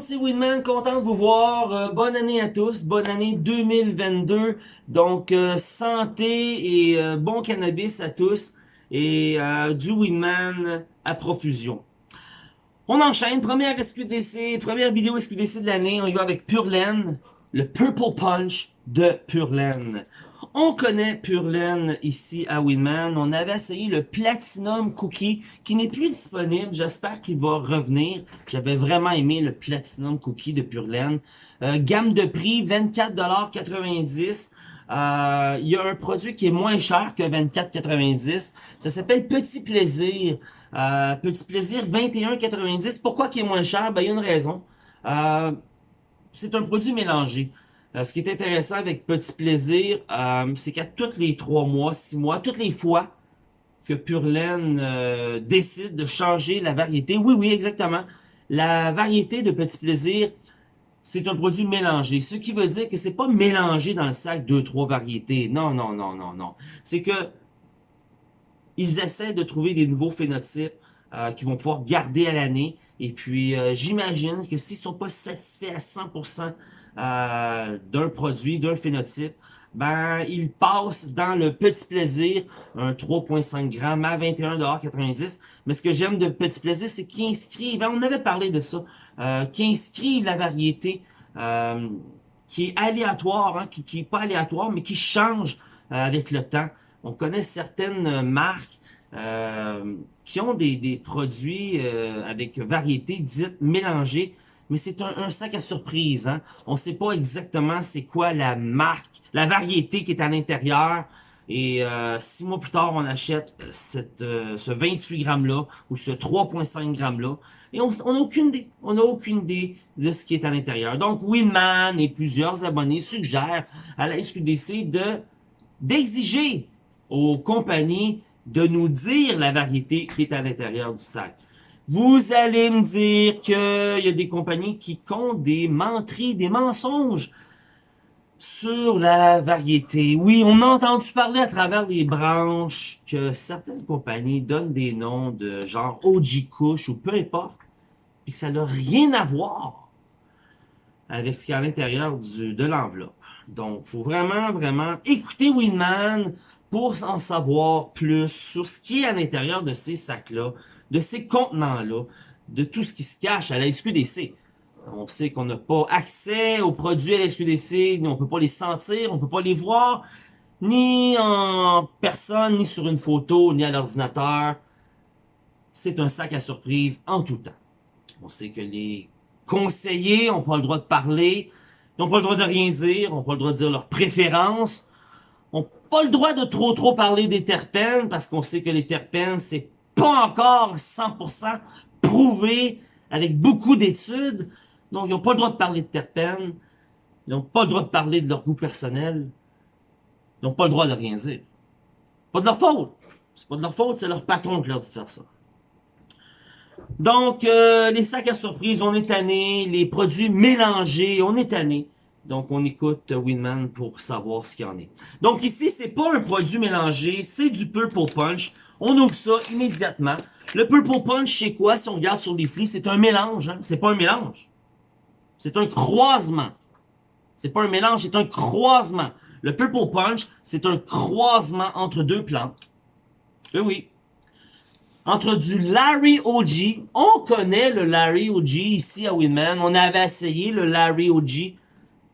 monde, c'est Winman, content de vous voir. Euh, bonne année à tous, bonne année 2022. Donc, euh, santé et euh, bon cannabis à tous. Et du Winman à profusion. On enchaîne, première SQDC, première vidéo SQDC de l'année. On y va avec Pure le Purple Punch de Pure on connaît Pure ici à Winman. On avait essayé le Platinum Cookie qui n'est plus disponible. J'espère qu'il va revenir. J'avais vraiment aimé le Platinum Cookie de Pure euh, gamme de prix 24,90$. Euh, il y a un produit qui est moins cher que 24,90$. Ça s'appelle Petit Plaisir. Euh, Petit Plaisir 21,90$. Pourquoi qui est moins cher? Ben, il y a une raison. Euh, c'est un produit mélangé. Euh, ce qui est intéressant avec Petit Plaisir, euh, c'est qu'à tous les trois mois, six mois, toutes les fois que Purlaine euh, décide de changer la variété, oui, oui, exactement, la variété de Petit Plaisir, c'est un produit mélangé. Ce qui veut dire que c'est pas mélangé dans le sac deux, trois variétés. Non, non, non, non, non. C'est que ils essaient de trouver des nouveaux phénotypes euh, qu'ils vont pouvoir garder à l'année. Et puis, j'imagine que s'ils sont pas satisfaits à 100% euh, d'un produit, d'un phénotype, ben il passe dans le petit plaisir, un 3.5 grammes à 21,90$. Mais ce que j'aime de petit plaisir, c'est qu'ils inscrivent, hein, on avait parlé de ça, euh, inscrivent la variété euh, qui est aléatoire, hein, qui, qui est pas aléatoire, mais qui change euh, avec le temps. On connaît certaines marques qui ont des, des produits avec variété dites mélangées mais c'est un, sac à surprise. Hein? On ne sait pas exactement c'est quoi la marque, la variété qui est à l'intérieur. Et euh, six mois plus tard, on achète cette, euh, ce 28 grammes-là ou ce 3,5 grammes-là. Et on n'a aucune idée. On n'a aucune idée de ce qui est à l'intérieur. Donc, Winman et plusieurs abonnés suggèrent à la SQDC de d'exiger aux compagnies de nous dire la variété qui est à l'intérieur du sac. Vous allez me dire qu'il y a des compagnies qui comptent des menteries, des mensonges sur la variété. Oui, on a entendu parler à travers les branches que certaines compagnies donnent des noms de genre OG ou peu importe, et que ça n'a rien à voir avec ce qu'il y a à l'intérieur de l'enveloppe. Donc, faut vraiment, vraiment écouter Winman pour en savoir plus sur ce qui est à l'intérieur de ces sacs-là, de ces contenants-là, de tout ce qui se cache à la SQDC. On sait qu'on n'a pas accès aux produits à la SQDC, on peut pas les sentir, on peut pas les voir, ni en personne, ni sur une photo, ni à l'ordinateur. C'est un sac à surprise en tout temps. On sait que les conseillers n'ont pas le droit de parler, n'ont pas le droit de rien dire, n'ont pas le droit de dire leurs préférences, n'ont pas le droit de trop trop parler des terpènes, parce qu'on sait que les terpènes, c'est pas encore 100% prouvé avec beaucoup d'études. Donc, ils n'ont pas le droit de parler de terpènes. Ils n'ont pas le droit de parler de leur goût personnel. Ils n'ont pas le droit de rien dire. Pas de leur faute. C'est pas de leur faute, c'est leur patron qui leur dit de faire ça. Donc, euh, les sacs à surprise, on est tanné. Les produits mélangés, on est tanné. Donc, on écoute Winman pour savoir ce qu'il y en est. Donc, ici, c'est pas un produit mélangé, c'est du Purple Punch. On ouvre ça immédiatement. Le Purple Punch, c'est quoi? Si on regarde sur les flics, c'est un mélange. Hein? C'est pas un mélange. C'est un croisement. C'est pas un mélange, c'est un croisement. Le Purple Punch, c'est un croisement entre deux plantes. Eh oui. Entre du Larry OG. On connaît le Larry OG ici à Winman. On avait essayé le Larry OG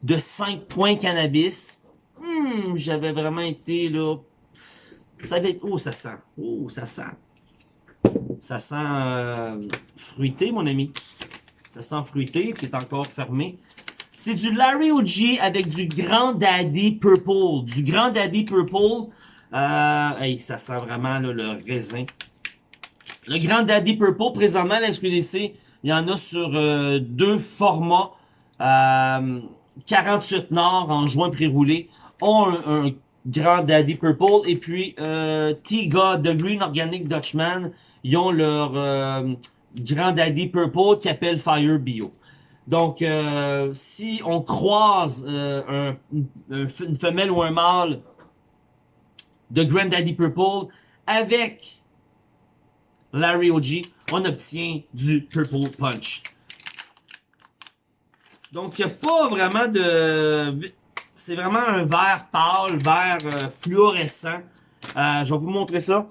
de 5 points cannabis. Hmm, j'avais vraiment été là ça va être... Oh, ça sent. Oh, ça sent. Ça sent euh, fruité, mon ami. Ça sent fruité, qui est encore fermé. C'est du Larry OG avec du Grand Daddy Purple. Du Grand Daddy Purple. Euh, hey, ça sent vraiment le raisin. Le Grand Daddy Purple, présentement, la SQDC, il y en a sur euh, deux formats. 48 Nord en joint pré-roulé ont un, Grand Daddy Purple et puis euh, T-God, The Green Organic Dutchman, ils ont leur euh, Grand Daddy Purple qui appelle Fire Bio. Donc, euh, si on croise euh, un, une femelle ou un mâle de Grand Daddy Purple avec Larry OG, on obtient du Purple Punch. Donc, il n'y a pas vraiment de... C'est vraiment un vert pâle, vert euh, fluorescent. Euh, je vais vous montrer ça.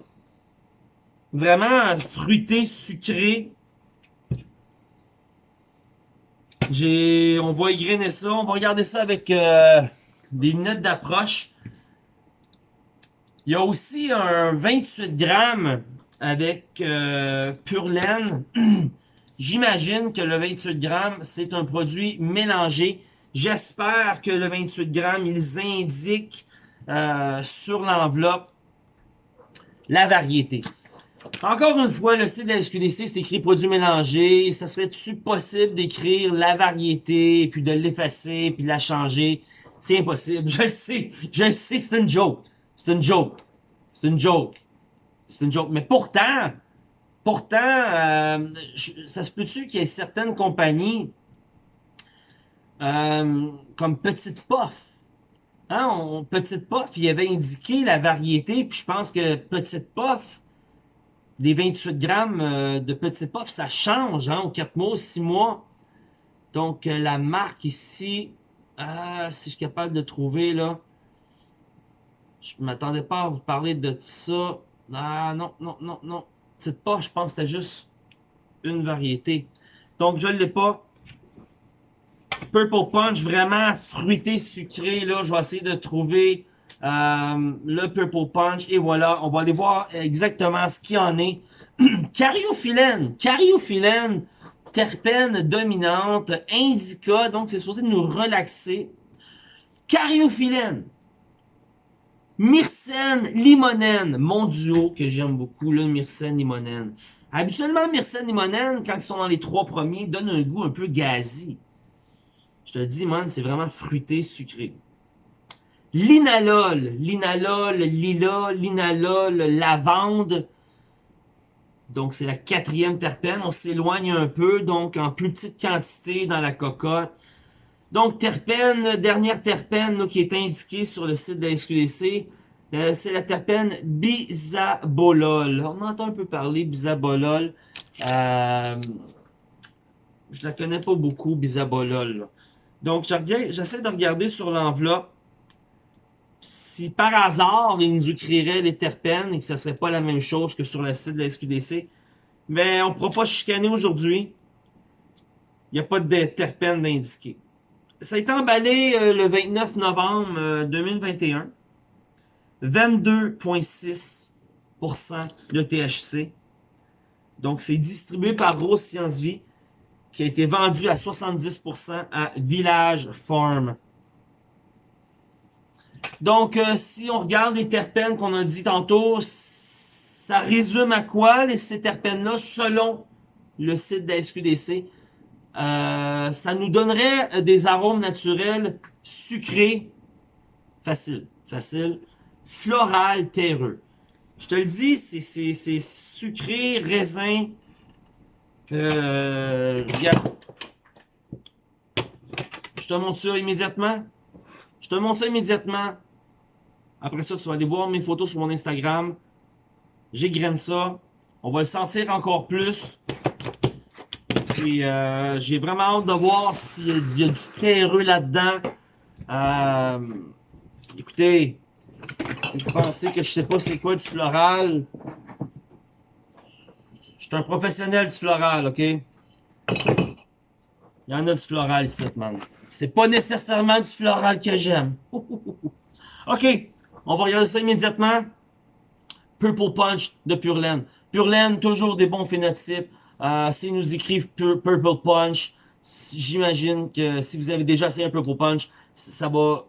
Vraiment fruité, sucré. On va égrainer ça. On va regarder ça avec euh, des lunettes d'approche. Il y a aussi un 28 grammes avec pure laine. J'imagine que le 28 grammes, c'est un produit mélangé. J'espère que le 28 grammes, ils indiquent euh, sur l'enveloppe la variété. Encore une fois, le site de la SQDC, c'est écrit produit mélangé. Ça serait-tu possible d'écrire la variété, puis de l'effacer, puis de la changer? C'est impossible. Je le sais. Je le sais, c'est une joke. C'est une joke. C'est une joke. C'est une joke. Mais pourtant, pourtant, euh, ça se peut-tu qu'il y ait certaines compagnies euh, comme Petite Poff. Hein, Petite Poff, il avait indiqué la variété, puis je pense que Petite Poff, des 28 grammes euh, de Petit Poff, ça change, hein, aux 4 mois, 6 mois. Donc, euh, la marque ici, ah, si je suis capable de trouver, là, je m'attendais pas à vous parler de ça. Ah, non, non, non, non. Petite Poff, je pense que c'était juste une variété. Donc, je ne l'ai pas. Purple Punch, vraiment fruité, sucré, là, je vais essayer de trouver euh, le Purple Punch. Et voilà, on va aller voir exactement ce qu'il en est. Cariophyllène, cariophyllène, terpène dominante, indica, donc c'est supposé nous relaxer. Cariophyllène, myrcène, limonène, mon duo que j'aime beaucoup, le myrcène, limonène. Habituellement, myrcène, limonène, quand ils sont dans les trois premiers, donnent un goût un peu gazi. Je te dis, man, c'est vraiment fruité, sucré. Linalol, linalol, lila, linalol, lavande. Donc, c'est la quatrième terpène. On s'éloigne un peu, donc en plus petite quantité dans la cocotte. Donc, terpène, dernière terpène qui est indiquée sur le site de la SQDC, euh, c'est la terpène bisabolol. On entend un peu parler bisabolol. Euh, je la connais pas beaucoup, bisabolol. Donc, j'essaie de regarder sur l'enveloppe si par hasard, il nous écrirait les terpènes et que ce serait pas la même chose que sur le site de la SQDC, mais on ne pourra pas chicaner aujourd'hui. Il n'y a pas de terpènes d'indiqué. Ça a été emballé euh, le 29 novembre 2021. 22,6% de THC. Donc, c'est distribué par Rose Science Vie, qui a été vendu à 70% à Village Farm. Donc, euh, si on regarde les terpènes qu'on a dit tantôt, ça résume à quoi les, ces terpènes-là selon le site de la SQDC? Euh, ça nous donnerait des arômes naturels sucrés, facile, facile, floral, terreux. Je te le dis, c'est sucré, raisin. Euh, Je te montre ça immédiatement. Je te montre ça immédiatement. Après ça, tu vas aller voir mes photos sur mon Instagram. J'égrène ça. On va le sentir encore plus. Euh, j'ai vraiment hâte de voir s'il y, a du terreux là-dedans. Euh, écoutez, vous pensez que je sais pas c'est quoi du floral. Je suis un professionnel du floral, ok? Il y en a du floral ici, man. C'est pas nécessairement du floral que j'aime. ok, on va regarder ça immédiatement. Purple Punch de Pure Laine. Pure Laine, toujours des bons phénotypes. Euh, S'ils nous écrivent Purple Punch, j'imagine que si vous avez déjà essayé un Purple Punch, ça va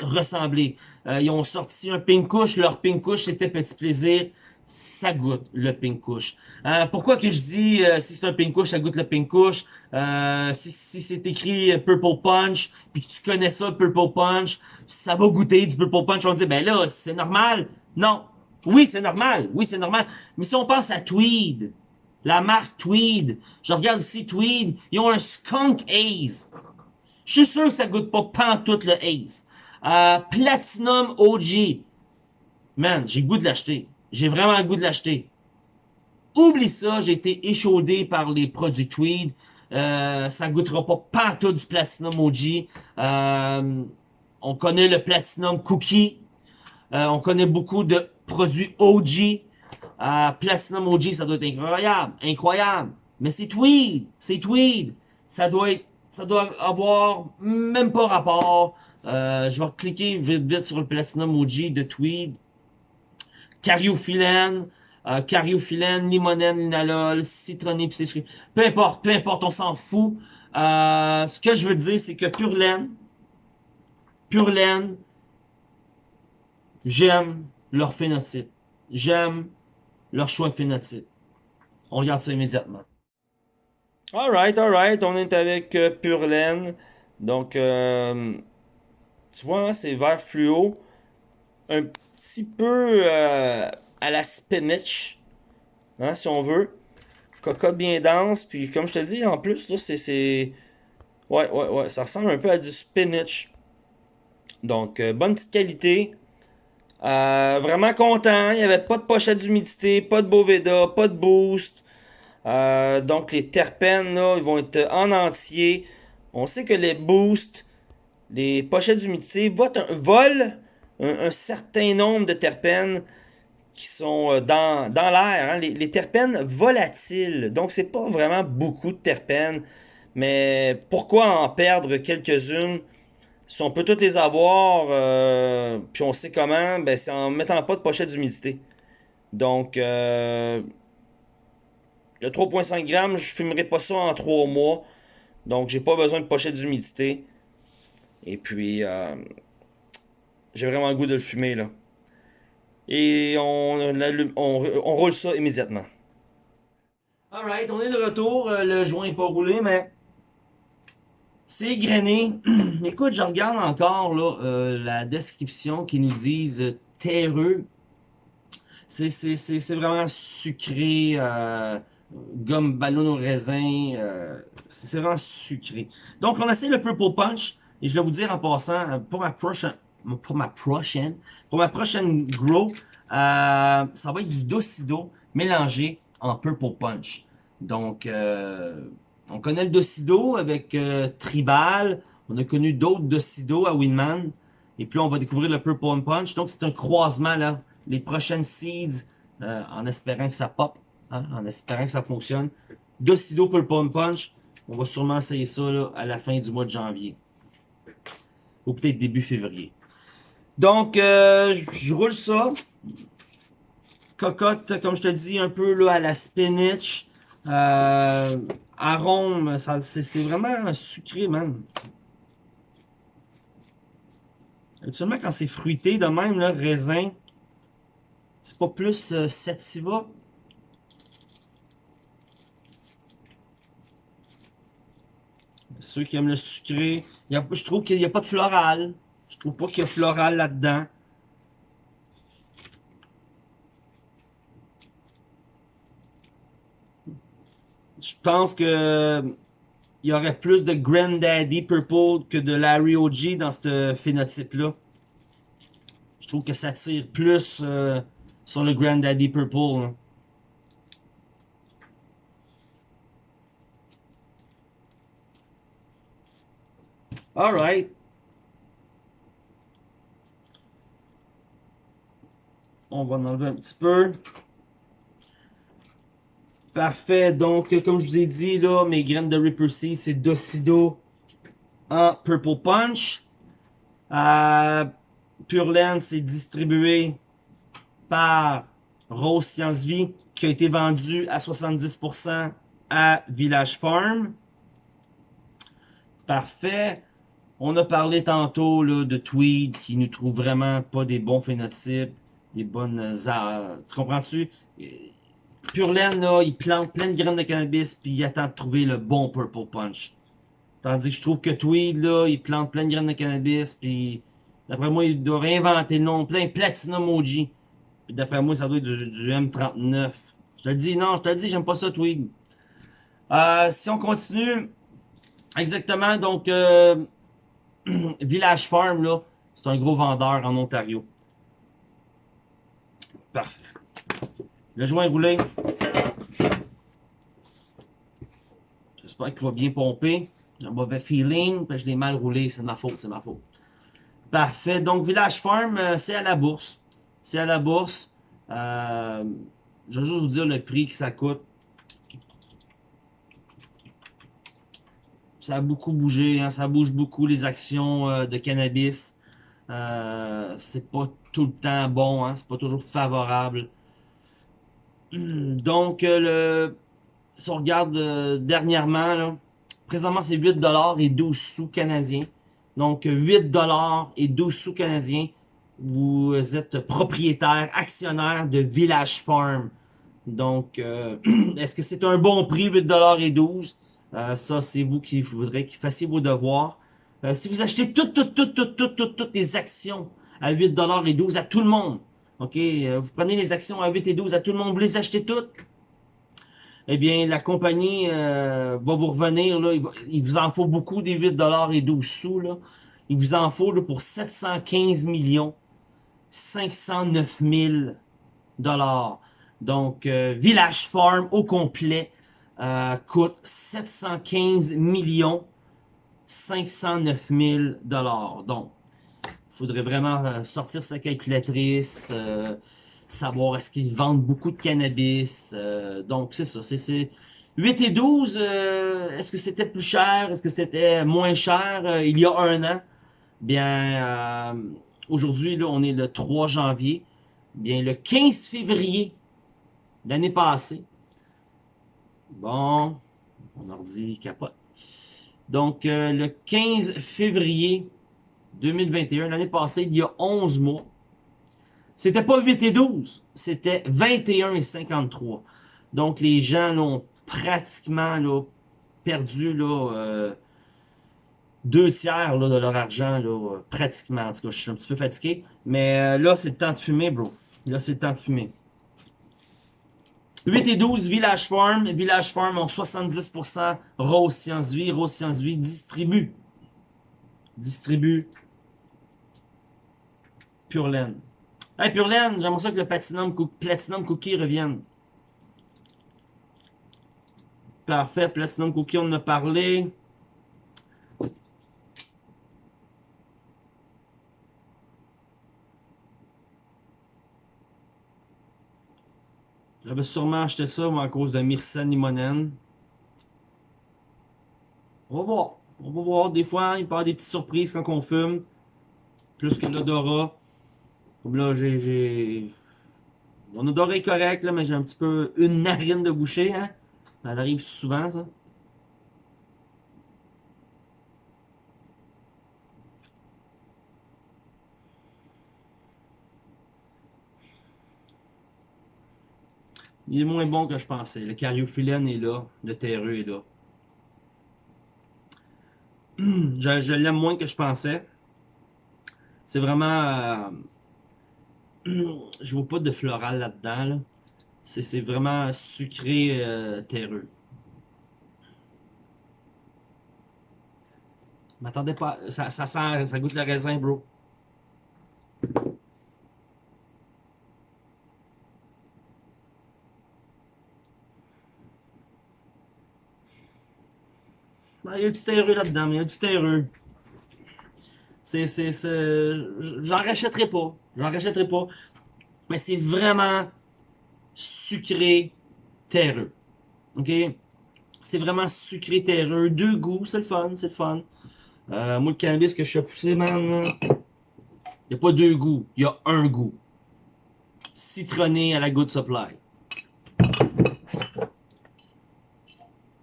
ressembler. Euh, ils ont sorti un Pink Kush. Leur Pink Kush, c'était Petit Plaisir ça goûte le pink kush. Euh, pourquoi que je dis euh, si c'est un pink kush, ça goûte le pink kush. Euh, si, si c'est écrit purple punch, puis que tu connais ça, purple punch, ça va goûter du purple punch. On dit ben là, c'est normal. Non. Oui, c'est normal. Oui, c'est normal. Mais si on pense à Tweed, la marque Tweed, je regarde ici Tweed, ils ont un skunk haze. Je suis sûr que ça goûte pas tout le haze. Platinum OG. Man, j'ai goût de l'acheter. J'ai vraiment goût de l'acheter. Oublie ça, j'ai été échaudé par les produits Tweed. Euh, ça goûtera pas partout du Platinum OG. Euh, on connaît le Platinum Cookie. Euh, on connaît beaucoup de produits OG. Euh, Platinum OG, ça doit être incroyable. Incroyable. Mais c'est Tweed. C'est Tweed. Ça doit être, ça doit avoir même pas rapport. Euh, je vais cliquer vite vite sur le Platinum OG de Tweed. Cariophyllène, euh, cariophyllène, limonène, linalol, citronné, pis Peu importe, peu importe, on s'en fout. Euh, ce que je veux dire, c'est que Pure Laine, Pure Laine, j'aime leur phénotype. J'aime leur choix phénotype. On regarde ça immédiatement. Alright, alright, on est avec euh, Pure Laine. Donc, euh, tu vois, hein, c'est vert fluo. Un petit peu euh, à la spinach, hein, si on veut. Cocotte bien dense, puis comme je te dis, en plus, là, c'est... Ouais, ouais, ouais, ça ressemble un peu à du spinach. Donc, euh, bonne petite qualité. Euh, vraiment content. Il n'y avait pas de pochette d'humidité, pas de Boveda, pas de boost. Euh, donc, les terpènes, là, ils vont être en entier. On sait que les boosts, les pochettes d'humidité volent un, certain nombre de terpènes qui sont euh, dans, dans l'air. Hein. Les, terpènes volatiles. Donc, c'est pas vraiment beaucoup de terpènes. Mais pourquoi en perdre quelques-unes? Si on peut toutes les avoir, euh, puis on sait comment, ben c'est en mettant pas de pochette d'humidité. Donc, euh, le 3.5 grammes, je fumerai pas ça en 3 mois. Donc, j'ai pas besoin de pochette d'humidité. Et puis, euh, j'ai vraiment le goût de le fumer, là. Et on, on, roule ça immédiatement. Alright, on est de retour. Le joint n'est pas roulé, mais c'est grainé. Écoute, je regarde encore euh, la description qui nous disent euh, terreux. C'est vraiment sucré, euh, gomme ballon au raisin. Euh, c'est vraiment sucré. Donc, on essaie le Purple Punch. Et je vais vous dire en passant, pour ma prochaine, pour ma prochaine, pour ma prochaine grow, ça va être du Docido mélangé en Purple Punch. Donc, on connaît le Docido avec euh, Tribal. On a connu d'autres Docido à Winman. Et puis on va découvrir le Purple Punch. Donc c'est un croisement là. Les prochaines seeds, euh, en espérant que ça pop, hein, en espérant que ça fonctionne. Docido Purple Punch. On va sûrement essayer ça là, à la fin du mois de janvier. Ou peut-être début février. Donc, euh, je roule ça. Cocotte, comme je te dis, un peu là à la spinach. Euh, arôme, c'est vraiment sucré, man. Actuellement, quand c'est fruité de même, le raisin, c'est pas plus euh, sativa. Ceux qui aiment le sucré, je trouve qu'il n'y a pas de floral. Je trouve pas qu'il y a floral là-dedans. Je pense que il y aurait plus de Granddaddy Purple que de Larry OG dans ce phénotype-là. Je trouve que ça tire plus euh, sur le Granddaddy Purple. Alright. On va en enlever un petit peu. Parfait. Donc, comme je vous ai dit, là, mes graines de Ripper Seed, c'est Docido en Purple Punch. Euh, Pure Land, c'est distribué par Rose Science Vie, qui a été vendu à 70% à Village Farm. Parfait. On a parlé tantôt là, de Tweed, qui nous trouve vraiment pas des bons phénotypes, des bonnes... Euh, tu comprends-tu? Pure Laine, là, il plante plein de graines de cannabis, puis il attend de trouver le bon Purple Punch. Tandis que je trouve que Tweed, là, il plante plein de graines de cannabis, puis d'après moi, il doit réinventer le nom, plein Platinum OG. D'après moi, ça doit être du, M39. Je te le dis, non, je te le dis, j'aime pas ça, Tweed. Euh, si on continue, exactement, donc, euh, Village Farm, là, c'est un gros vendeur en Ontario. Parfait. Le joint roulé. J'espère qu'il va bien pomper. J'ai un mauvais feeling, je l'ai mal roulé. C'est ma faute, c'est ma faute. Parfait. Donc, Village Farm, euh, c'est à la bourse. C'est à la bourse. Euh, je vais juste vous dire le prix que ça coûte. Ça a beaucoup bougé, hein, ça bouge beaucoup les actions euh, de cannabis. Euh, c'est pas tout le temps bon, hein, c'est pas toujours favorable. Donc, le, si on regarde dernièrement, là, présentement c'est 8$ et 12 sous canadiens. Donc 8$ et 12 sous canadiens vous êtes propriétaire, actionnaire de Village Farm. Donc, euh, est-ce que c'est un bon prix, 8$ et 12$? Euh, ça, c'est vous qui voudrez qu'il fassiez vos devoirs. Euh, si vous achetez toutes, toutes, toutes, toutes, toutes, toutes, les actions à 8$ et 12$ à tout le monde, ok, vous prenez les actions à 8 et 12 à tout le monde, vous les achetez toutes, eh bien, la compagnie va vous revenir, là, il, vous en faut beaucoup des 8$ et 12 sous, là. Il vous en faut là, pour 715 millions 509 000 dollars. Donc, euh, Village Farm au complet euh, coûte 715 millions 509 000 dollars. Donc, il faudrait vraiment euh, sortir sa calculatrice, savoir est-ce qu'ils vendent beaucoup de cannabis. donc, c'est ça. C'est 8 et 12, est-ce que c'était plus cher? Est-ce que c'était moins cher il y a un an? Bien, Aujourd'hui, là, on est le 3 janvier. Bien, le 15 février l'année passée. Bon, mon ordi capote. Donc, euh, le 15 février 2021, l'année passée, il y a 11 mois, c'était pas 8 et 12, c'était 21 et 53. Donc, les gens ont pratiquement là, perdu là, euh, deux tiers là, de leur argent, là, pratiquement. En tout cas, je suis un petit peu fatigué. Mais euh, là, c'est le temps de fumer, bro. Là, c'est le temps de fumer. 8 et 12, Village Farm. Village Farm ont 70%. Rose Science Vie. Rose Science Vie distribue. Distribue. Pure Laine. Hey, Pure Laine, j'aimerais ça que le Platinum, Platinum Cookie revienne. Parfait, Platinum Cookie, on en a parlé. J'avais sûrement acheté ça, à cause de Myrcène Limonène. On va voir. On va voir. Des fois, il peut y avoir des petites surprises quand on fume. Plus que l'odorat. Là, j'ai... Mon odorat est correct, là, mais j'ai un petit peu une narine de boucher, hein. Ça arrive souvent, ça. Il est moins bon que je pensais. Le cariophyllène est là. Le terreux est là. je, l'aime moins que je pensais. C'est vraiment... Euh, je vois pas de floral là-dedans. C'est vraiment sucré euh, terreux. M'attendez pas... Ça, ça sent... Ça goûte le raisin, bro. il y a du terreux là-dedans, mais il y a du terreux. C'est, c'est... J'en rachèterai pas. J'en rachèterai pas. Mais c'est vraiment sucré terreux. OK? C'est vraiment sucré terreux. Deux goûts, c'est le fun, c'est le fun. Euh, moi, le cannabis que je suis poussé, man, il n'y a pas deux goûts. Il y a un goût. Citronné à la Good Supply.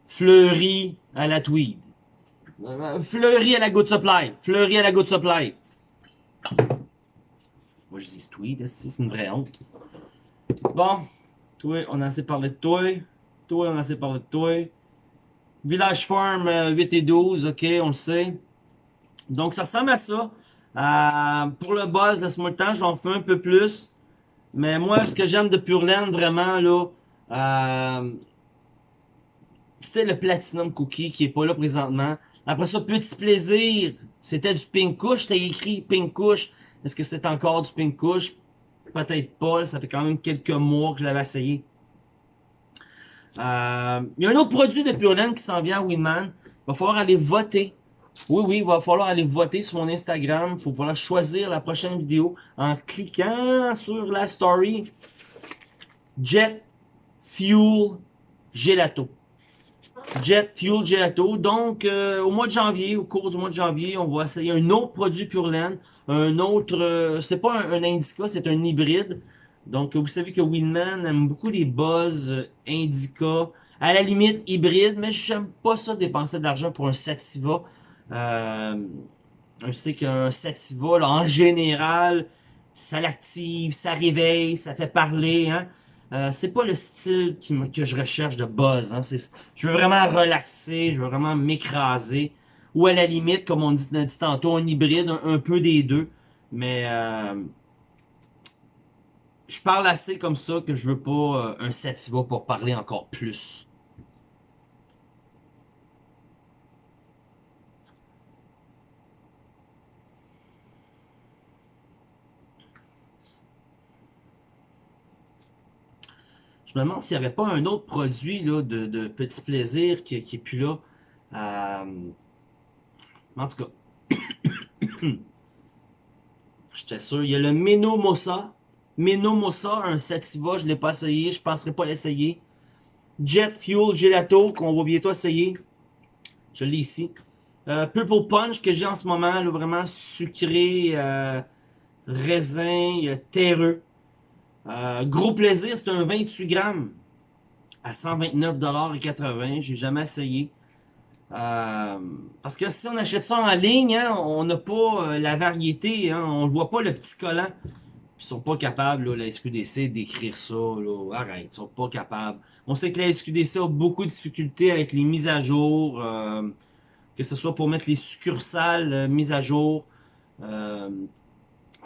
Fleuri à la tweed. Fleuri à la good supply. Fleuri à la good supply. Je dis tweed, c'est une vraie honte? Bon, toi, on a assez parlé de toi. Toi, on a assez parlé de toi. Village Farm 8 euh, et 12, ok, on le sait. Donc ça ressemble à ça. Euh, pour le buzz, laisse-moi le temps, je vais en faire un peu plus. Mais moi, ce que j'aime de Pure Land, vraiment, là, euh, c'était le Platinum Cookie qui est pas là présentement. Après ça, Petit Plaisir, c'était du Pink Kush. T'as écrit Pink Kush. Est-ce que c'est encore du Pink Kush? Peut-être pas. Ça fait quand même quelques mois que je l'avais essayé. Euh, il y a un autre produit de Pure Land qui s'en vient à Winman. Il va falloir aller voter. Oui, oui, il va falloir aller voter sur mon Instagram. Il va falloir choisir la prochaine vidéo en cliquant sur la story. Jet Fuel Gelato. Jet Fuel Gelato. Donc, euh, au mois de janvier, au cours du mois de janvier, on va essayer un autre produit Pure Land. Un autre, euh, c'est pas un, Indica, c'est un hybride. Donc, vous savez que Winman aime beaucoup les buzz euh, Indica, à la limite hybride, mais j'aime pas ça dépenser de l'argent pour un Sativa. Euh, je sais qu'un Sativa, là, en général, ça l'active, ça réveille, ça fait parler. Hein? Euh, c'est pas le style que je recherche de buzz. Hein? Je veux vraiment relaxer, je veux vraiment m'écraser. Ou à la limite, comme on dit, dit tantôt, un hybride, un, peu des deux. Mais euh, je parle assez comme ça que je veux pas euh, un Sativa pour parler encore plus. Je me demande s'il n'y avait pas un autre produit là, de, petit plaisir qui, qui est plus là. Euh, en tout cas. J'étais sûr. Il y a le Menomosa. Menomosa, un Sativa, je ne l'ai pas essayé, je ne penserai pas l'essayer. Jet Fuel Gelato, qu'on va bientôt essayer. Je l'ai ici. Euh, Purple Punch que j'ai en ce moment, là, vraiment sucré, euh, raisin, euh, terreux. Euh, gros plaisir, c'est un 28 grammes à 129,80$. J'ai jamais essayé. Euh, parce que si on achète ça en ligne, hein, on n'a pas la variété, hein, on ne voit pas le petit collant. Ils sont pas capables, la SQDC, d'écrire ça. Arrête, ils sont pas capables. On sait que la SQDC a beaucoup de difficultés avec les mises à jour. Euh, que ce soit pour mettre les succursales euh, mises à jour. Euh,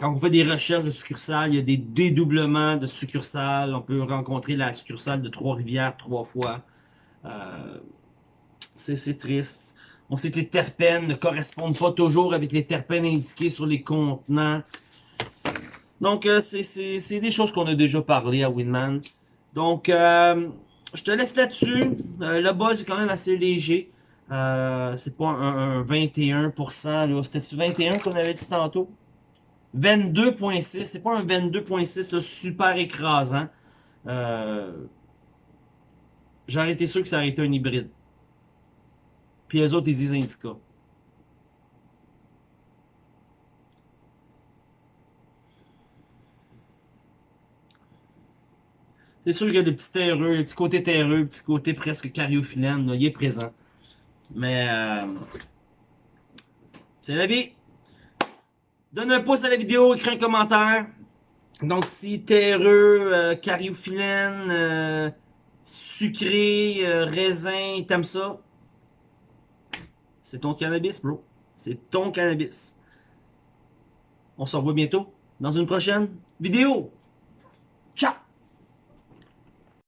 quand on fait des recherches de succursales, il y a des dédoublements de succursales. On peut rencontrer la succursale de Trois-Rivières trois fois. Euh, c'est triste. On sait que les terpènes ne correspondent pas toujours avec les terpènes indiqués sur les contenants. Donc, euh, c'est des choses qu'on a déjà parlé à Winman. Donc, euh, je te laisse là-dessus. Le buzz est quand même assez léger. c'est pas un, 21%. C'était-tu 21 qu'on avait dit tantôt? 22.6. C'est pas un 22.6 super écrasant. J'aurais été sûr que ça aurait été un hybride. Puis les autres, ils disent Indica. C'est sûr qu'il y a le petit terreux, le petit côté terreux, le petit côté presque cariophyllène, il est présent. Mais euh, c'est la vie. Donne un pouce à la vidéo, écris un commentaire. Donc si terreux, euh, euh, sucré, euh, raisin, t'aimes ça, c'est ton cannabis, bro. C'est ton cannabis. On se revoit bientôt dans une prochaine vidéo.